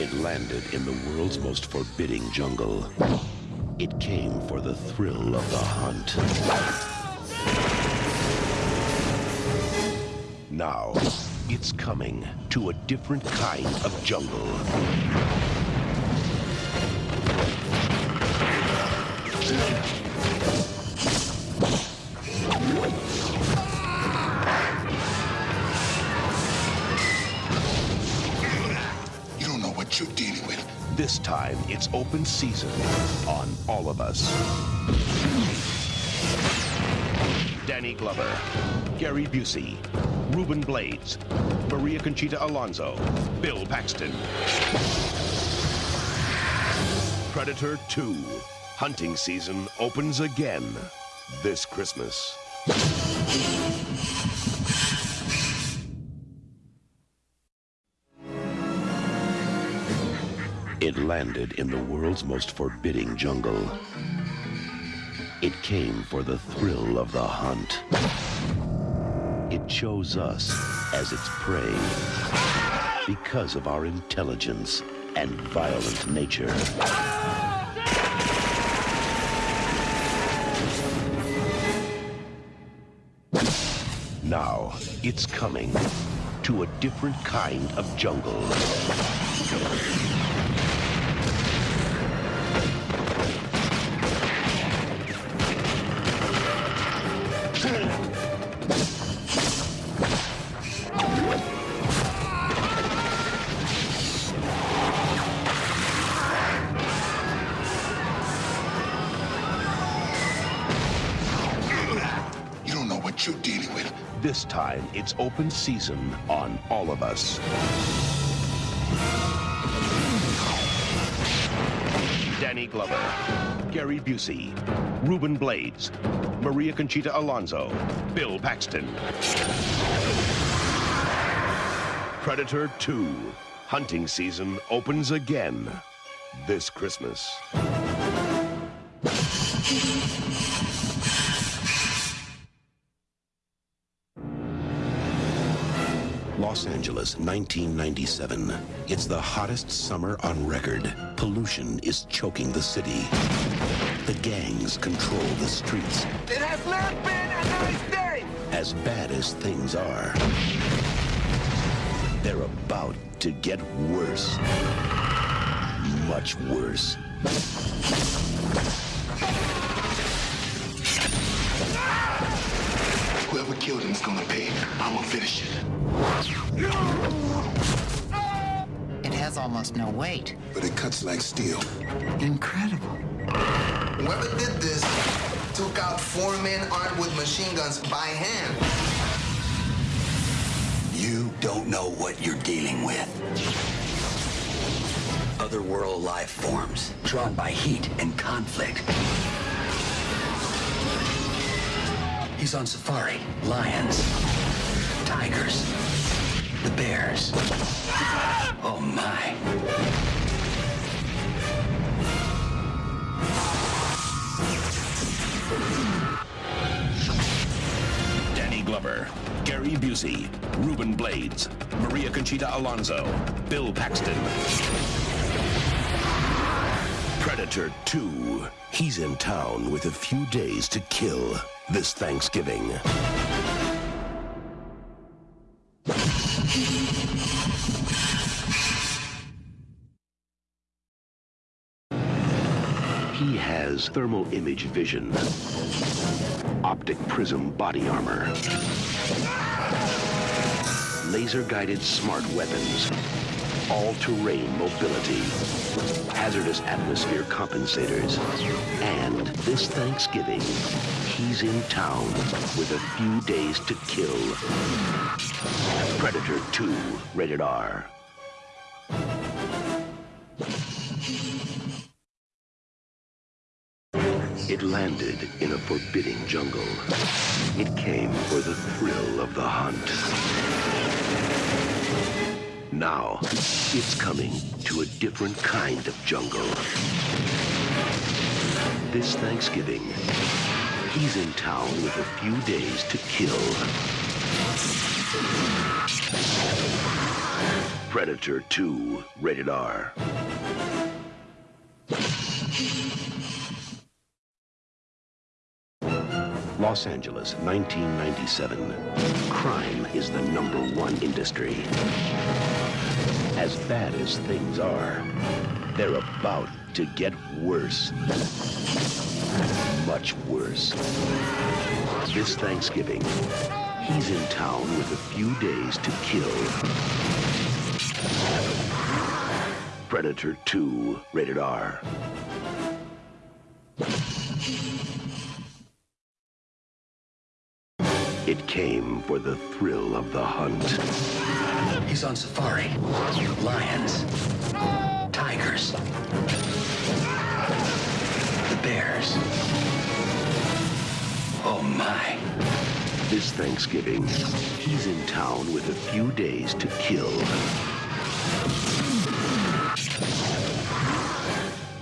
It landed in the world's most forbidding jungle. It came for the thrill of the hunt. Now, it's coming to a different kind of jungle. This time, it's open season on all of us. Danny Glover, Gary Busey, Ruben Blades, Maria Conchita Alonso, Bill Paxton. Predator 2. Hunting season opens again this Christmas. It landed in the world's most forbidding jungle. It came for the thrill of the hunt. It chose us as its prey because of our intelligence and violent nature. Now, it's coming to a different kind of jungle. You're dealing with. This time, it's open season on all of us. Danny Glover, Gary Busey, Ruben Blades, Maria Conchita Alonso, Bill Paxton. Predator 2. Hunting season opens again this Christmas. Los Angeles, 1997. It's the hottest summer on record. Pollution is choking the city. The gangs control the streets. It has not been a nice day. As bad as things are, they're about to get worse. Much worse. Almost no weight. But it cuts like steel. Incredible. Whoever did this took out four men armed with machine guns by hand. You don't know what you're dealing with. Otherworld life forms, drawn by heat and conflict. He's on safari. Lions, tigers, the bears. Gary Busey, Ruben Blades, Maria Conchita Alonso, Bill Paxton. Predator 2. He's in town with a few days to kill this Thanksgiving. He has thermal image vision, optic prism body armor, laser-guided smart weapons, all-terrain mobility, hazardous atmosphere compensators, and this Thanksgiving, he's in town with a few days to kill. Predator 2, rated R. It landed in a forbidding jungle. It came for the thrill of the hunt. Now, it's coming to a different kind of jungle. This Thanksgiving, he's in town with a few days to kill. Predator 2, rated R. Los Angeles, 1997. Crime is the number one industry. As bad as things are, they're about to get worse. Much worse. This Thanksgiving, he's in town with a few days to kill. Predator 2, rated R. It came for the thrill of the hunt. He's on safari. Lions. Tigers. The bears. Oh my. This Thanksgiving, he's in town with a few days to kill.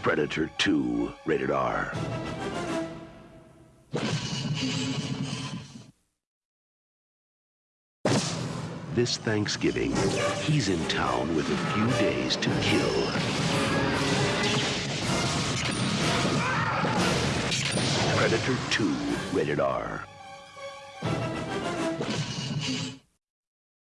Predator 2, rated R. This Thanksgiving, he's in town with a few days to kill. Predator 2, rated R.